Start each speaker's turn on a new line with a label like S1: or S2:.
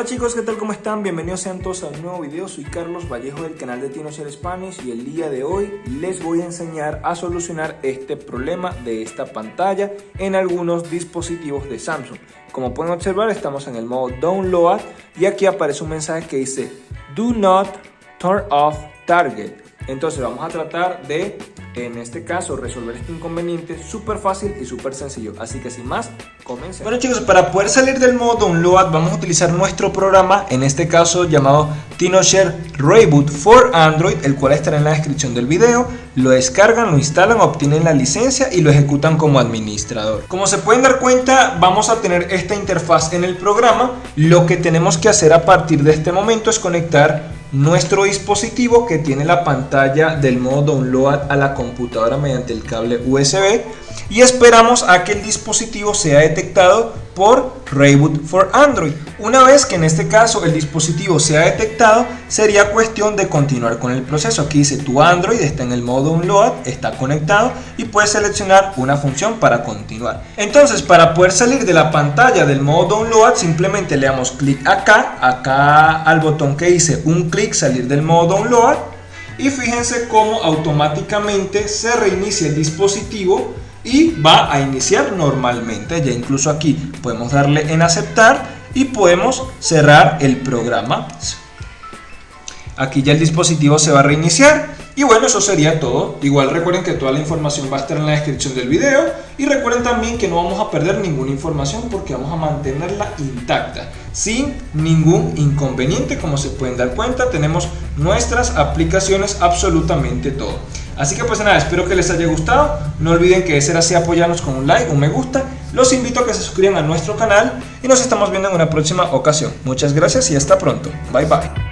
S1: Hola chicos, ¿qué tal? ¿Cómo están? Bienvenidos sean todos a un nuevo video. Soy Carlos Vallejo del canal de TinoShare Spanish y el día de hoy les voy a enseñar a solucionar este problema de esta pantalla en algunos dispositivos de Samsung. Como pueden observar, estamos en el modo Download y aquí aparece un mensaje que dice Do not turn off target. Entonces vamos a tratar de en este caso resolver este inconveniente súper fácil y súper sencillo. Así que sin más, Bueno chicos, para poder salir del modo download vamos a utilizar nuestro programa, en este caso llamado TinoShare Reboot for Android, el cual estará en la descripción del video. Lo descargan, lo instalan, obtienen la licencia y lo ejecutan como administrador. Como se pueden dar cuenta, vamos a tener esta interfaz en el programa. Lo que tenemos que hacer a partir de este momento es conectar nuestro dispositivo que tiene la pantalla del modo download a la computadora mediante el cable USB y esperamos a que el dispositivo sea detectado por Reboot for Android. Una vez que en este caso el dispositivo sea detectado, sería cuestión de continuar con el proceso. Aquí dice tu Android está en el modo Download, está conectado y puedes seleccionar una función para continuar. Entonces, para poder salir de la pantalla del modo Download, simplemente le damos clic acá, acá al botón que dice un clic salir del modo Download y fíjense cómo automáticamente se reinicia el dispositivo y va a iniciar normalmente. Ya incluso aquí podemos darle en aceptar y podemos cerrar el programa. Aquí ya el dispositivo se va a reiniciar y bueno, eso sería todo. Igual recuerden que toda la información va a estar en la descripción del video y recuerden también que no vamos a perder ninguna información porque vamos a mantenerla intacta, sin ningún inconveniente. Como se pueden dar cuenta, tenemos nuestras aplicaciones absolutamente todo. Así que pues nada, espero que les haya gustado. No olviden que de ser así apoyarnos con un like, un me gusta. Los invito a que se suscriban a nuestro canal y nos estamos viendo en una próxima ocasión. Muchas gracias y hasta pronto. Bye bye.